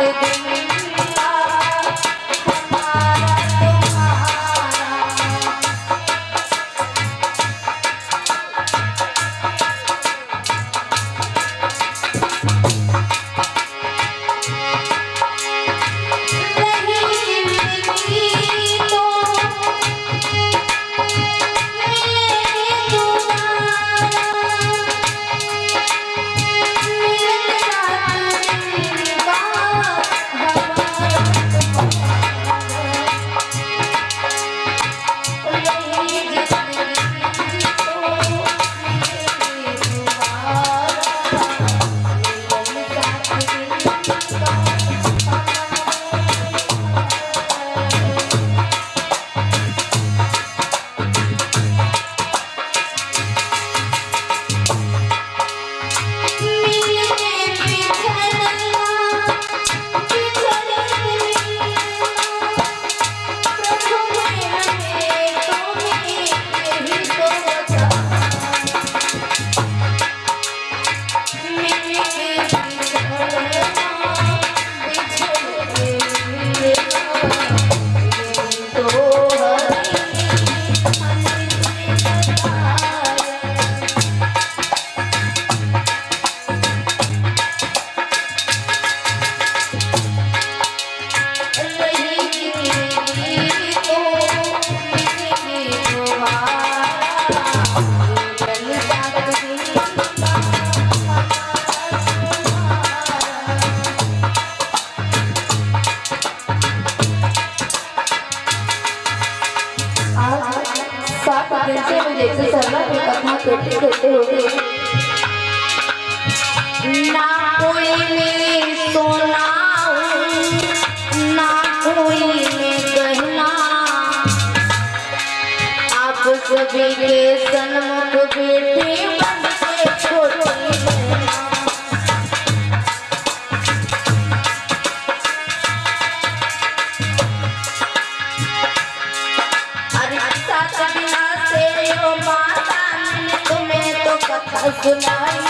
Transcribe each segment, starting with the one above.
Música जैसे सरला के कथा कहते कहते हो गए ना कोई में सोना, ना कोई में गहना। आप सभी के सन्मा 好可爱。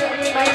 bay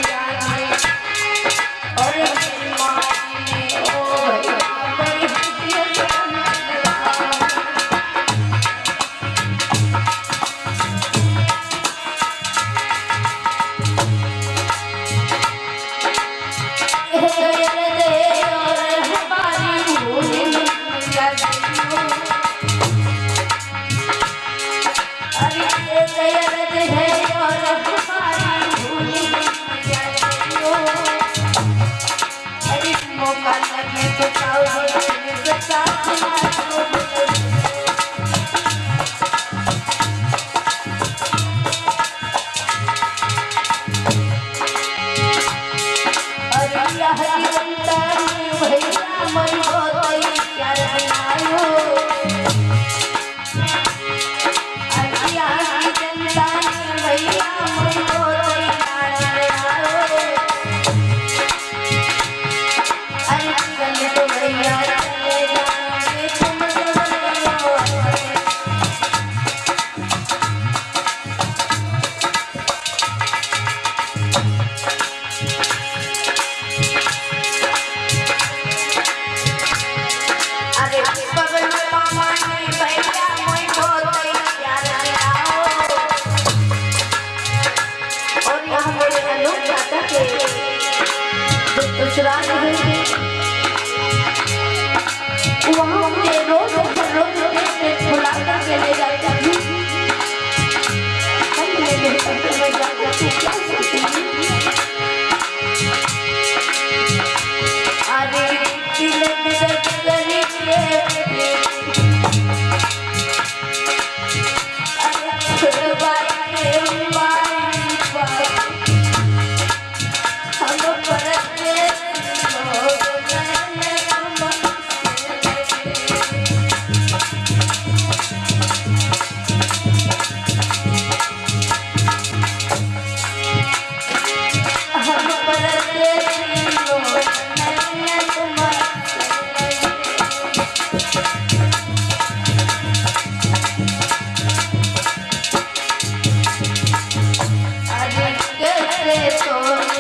love.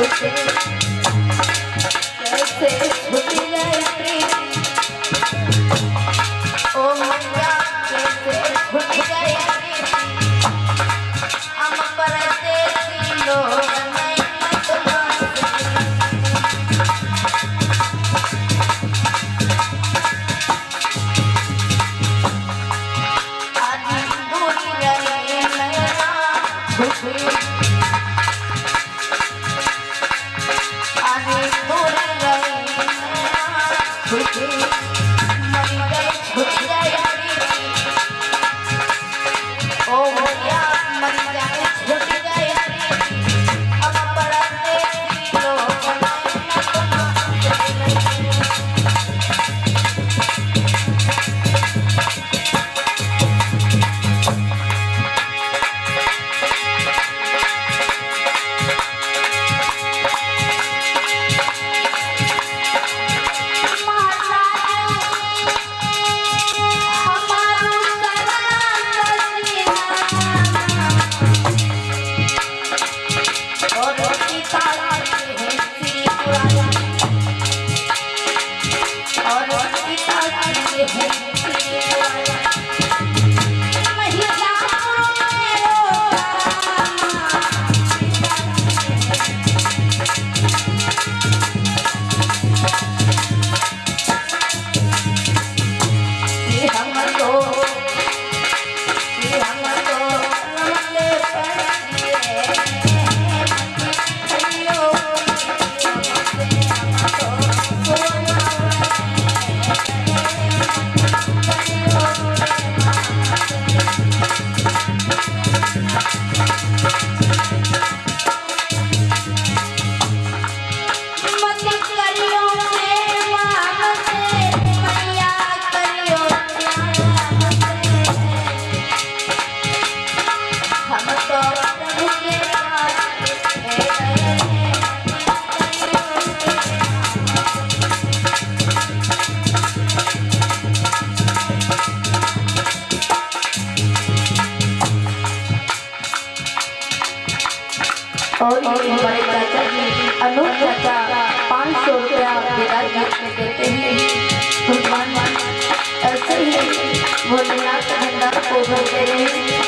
सोचे और ये बड़े चाचा जी अनूप चाचा, पाँच सौ रुपया केदारनाथ देते हैं। भगवान ऐसे ही भोलेनाथ भंडार को भरते रहे